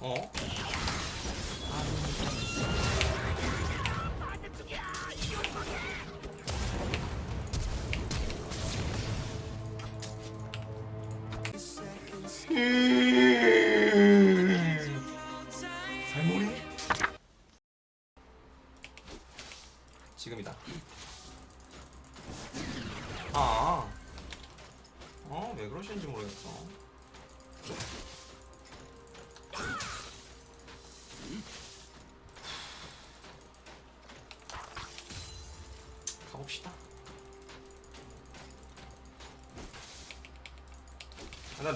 어? 살모리? 지금이다. 아, 어, 왜 그러시는지 모르겠어.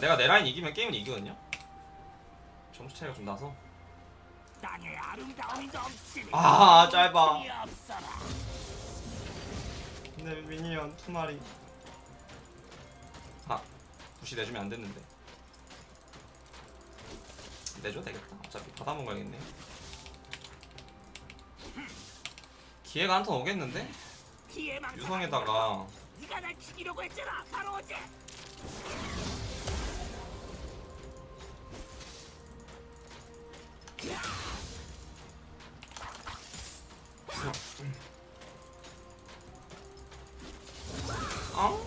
일단 내가 내 라인 이기면 게임은 이기거든요. 점수 차이가 좀 나서. 아, 짧아. 없어라. 근데 미니언 두 마리. 아, 부시 내주면 안 됐는데. 내줘 되겠다. 어차피 받아 먹어야겠네. 기회가 한 턴 오겠는데? 유성에다가 네가 날 죽이려고 했잖아 바로 어제 어?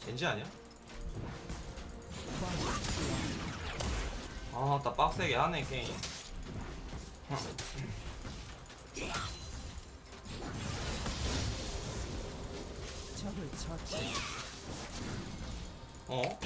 젠지 아니야? 아, 나 빡세게 하네 게임. 어?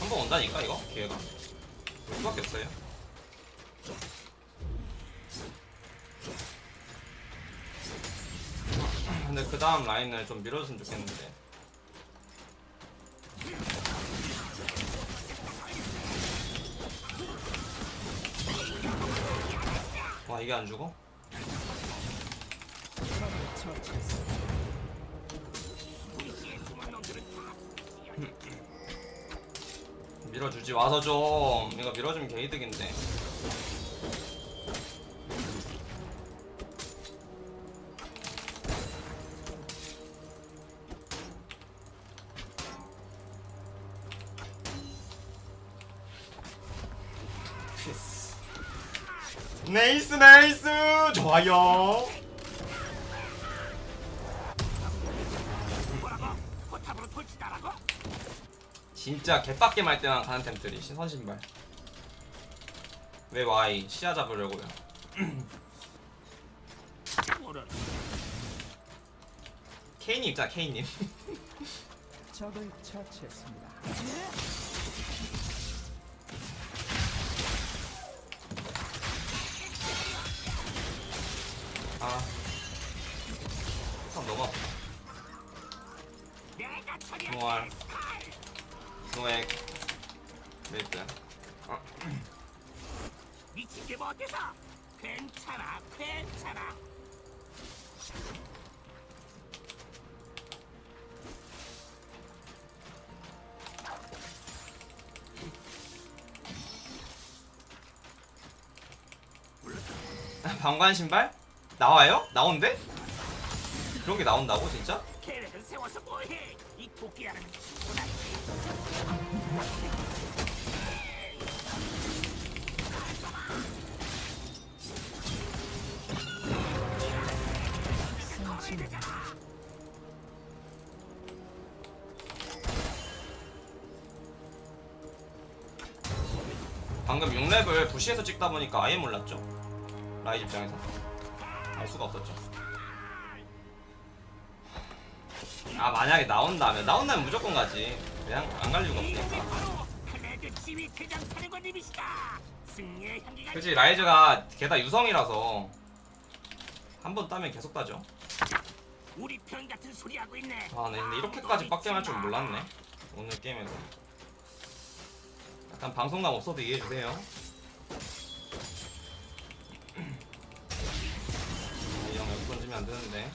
한 번 온다니까 이거 기회가. 올 수밖에 없어요. 근데 그 다음 라인을 좀 밀어줬으면 좋겠는데. 와 이게 안 죽어? 밀어주지 와서 좀 이거 밀어주면 개이득인데 네이스 네이스! 좋아요. 진짜 개빡게 말 때만 가는 템들이 신선 신발. 왜 Y 시야 잡으려고요? 케인님 있잖아 케인님. 적을 처치했습니다. 아. 참, 너무 아파 노알 노액 메이플 어, 미친 게뭐 어때서 괜찮아 괜찮아. 방관 신발? 나와요? 나온대? 그런 게 나온다고 진짜? 방금 6렙을 부시에서 찍다 보니까 아예 몰랐죠 라이 입장에서 알 수가 없었죠 아 만약에 나온다면 나온다면 무조건 가지 그냥 안 갈 이유가 없으니까 그치 라이즈가 게다 유성이라서 한 번 따면 계속 따죠 우리 편 같은 소리 하고 있네 아, 네, 근데 이렇게까지 빡게 할줄 몰랐네. 오늘 게임에서. 약간 방송감 없어도 이해해 주세요. 안 되는데.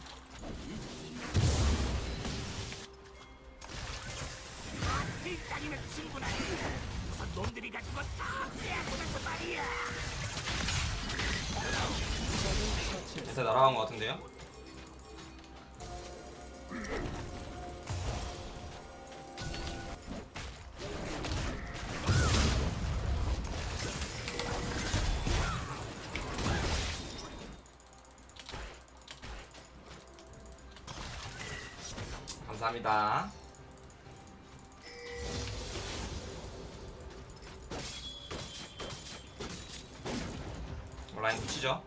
제세 날아간 것 같은데요? 감사합니다. 온라인 붙이죠.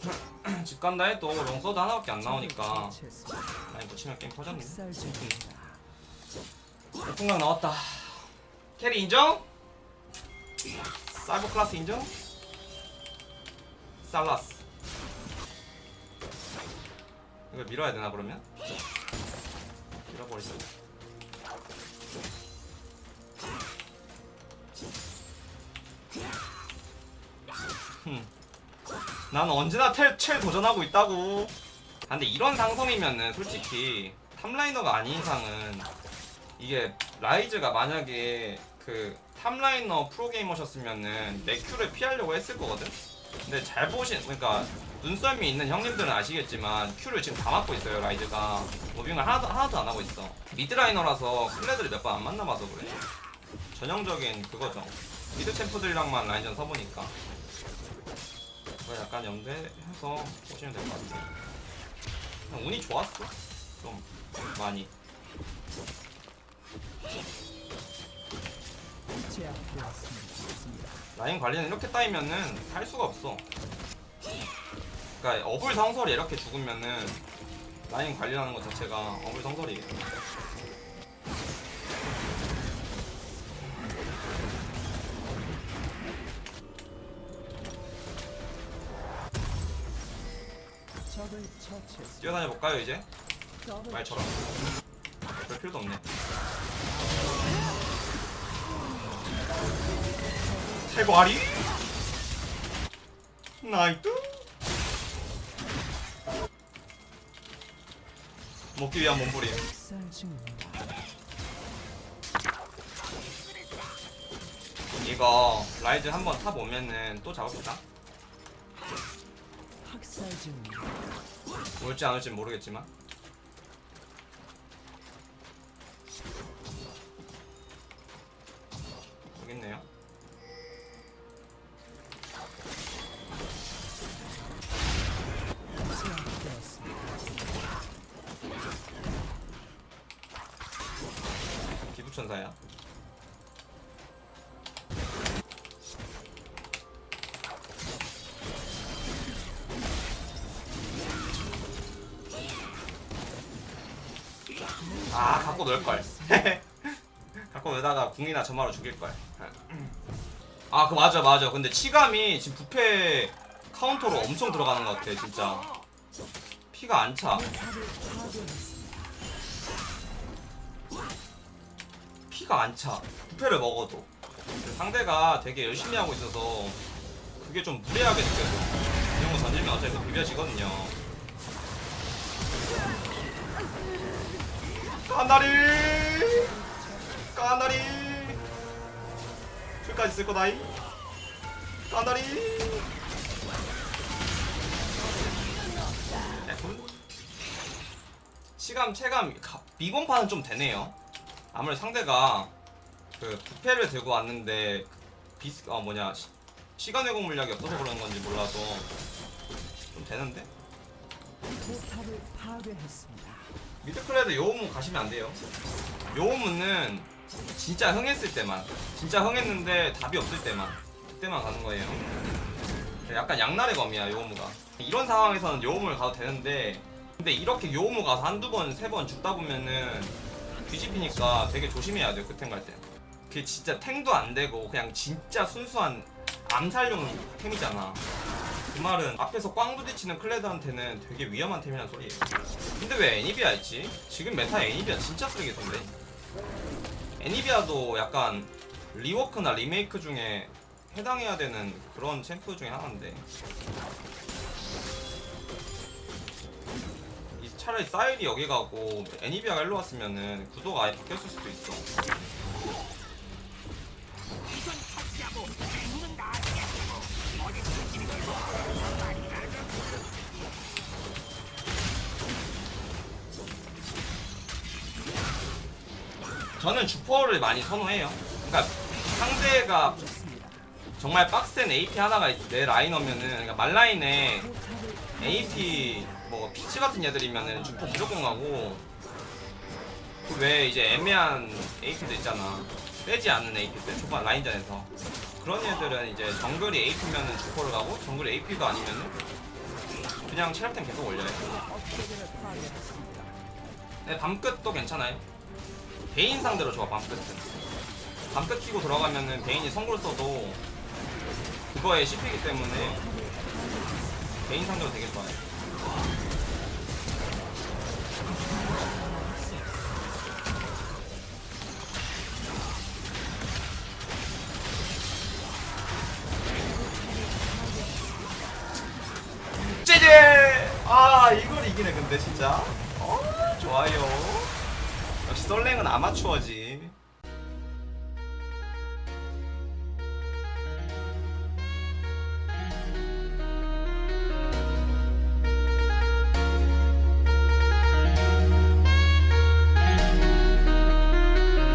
집 간다 해도 롱서드 하나밖에 안 나오니까. 라인 붙이면 게임 터졌네. 풍각 나왔다. 캐리 인정? 사이버 클래스 인정? 살라스. 이걸 밀어야 되나 그러면? 밀어버리자. 흠. 난 언제나 텔, 챌 도전하고 있다고. 아, 근데 이런 상성이면은 솔직히 top laner가 아닌 이상은 이게 라이즈가 만약에 그 top laner 프로게이머셨으면은 내 Q를 피하려고 했을 거거든? 근데 잘 보신, 그러니까 눈썰미 있는 형님들은 아시겠지만 Q를 지금 다 맞고 있어요 라이즈가. moving을 하나도, 하나도 안 하고 있어. mid laner라서 클레드를 몇 번 안 만나봐서 그래. 전형적인 그거죠. mid champ들이랑만 라인전 서보니까. 그걸 약간 염두해서 보시면 될 것 같아요. 그냥 운이 좋았어. 좀 많이. 라인 관리는 이렇게 따이면은 할 수가 없어. 그러니까 어불 성설이 이렇게 죽으면은 라인 관리하는 것 자체가 어불 성설이에요. 뛰어다녀 볼까요 이제? 말처럼. 별 필요도 없네. 세과리? 나이트? 먹기 위한 몸부림. 이거 라이즈 한번 탑 오면은 또 잡읍시다. 올지 안 올지 모르겠지만. 천사야. 아 갖고 놀 걸. 갖고 놀다가 궁이나 점화로 죽일 걸. 아 그 맞아 맞아. 근데 치감이 지금 부패 카운터로 엄청 들어가는 것 같아 진짜. 피가 안 차. 피가 안 차. 부패를 먹어도. 상대가 되게 열심히 하고 있어서 그게 좀 무례하게 느껴져. 이런 거 던지면 어차피 비벼지거든요. 까나리! 까나리! 끝까지 쓸 거다이? 까나리! 에군? 치감, 체감, 가- 미공파는 좀 되네요. 아무래도 상대가 그 부패를 들고 왔는데 비스 어 뭐냐 시, 시간 회복 물약이 없어서 그런 건지 몰라도 좀 되는데 포탑을 파괴했습니다. 미드클레드 요우무 가시면 안 돼요. 요우무는 진짜 흥했을 때만 진짜 흥했는데 답이 없을 때만 그때만 가는 거예요. 약간 양날의 검이야 요우무가. 이런 상황에서는 요우무를 가도 되는데 근데 이렇게 요우무 가서 한두 번 세 번 죽다 보면은 뒤집히니까 되게 조심해야 돼요 그템 갈 때. 그게 진짜 탱도 안 되고 그냥 진짜 순수한 암살용 템이잖아. 그 말은 앞에서 꽝 부딪히는 클레드한테는 되게 위험한 템이란 소리예요. 근데 왜 애니비아 있지? 지금 meta 애니비아 진짜 쓰레기던데. 애니비아도 약간 rework나 리메이크 중에 해당해야 되는 그런 챔프 중에 하나인데. 차라리 사일이 여기 가고 애니비아가 일로 왔으면은 구도가 아예 바뀌었을 수도 있어. 저는 주퍼를 많이 선호해요. 그러니까 상대가 정말 빡센 AP 하나가 있, 내 라인이면은 그러니까 말라인에 AP 뭐 피치 같은 애들이면은 주퍼 무조건 가고 그 외에 이제 애매한 AP들 있잖아. 빼지 않는 AP들 초반 라인전에서. 그런 애들은 이제 정글이 AP면은 주퍼를 가고 정글 AP도 아니면은 그냥 체력템 계속 올려요. 네, 밤끝도 괜찮아요. 베인 상대로 좋아 밤끝은 밤끝 키고 들어가면은 베인이 성골 써도 그거에 씹히기 때문에 베인 상대로 되게 좋아요 아 이걸 이기네 근데 진짜. 어 좋아요. 역시 썰랭은 아마추어지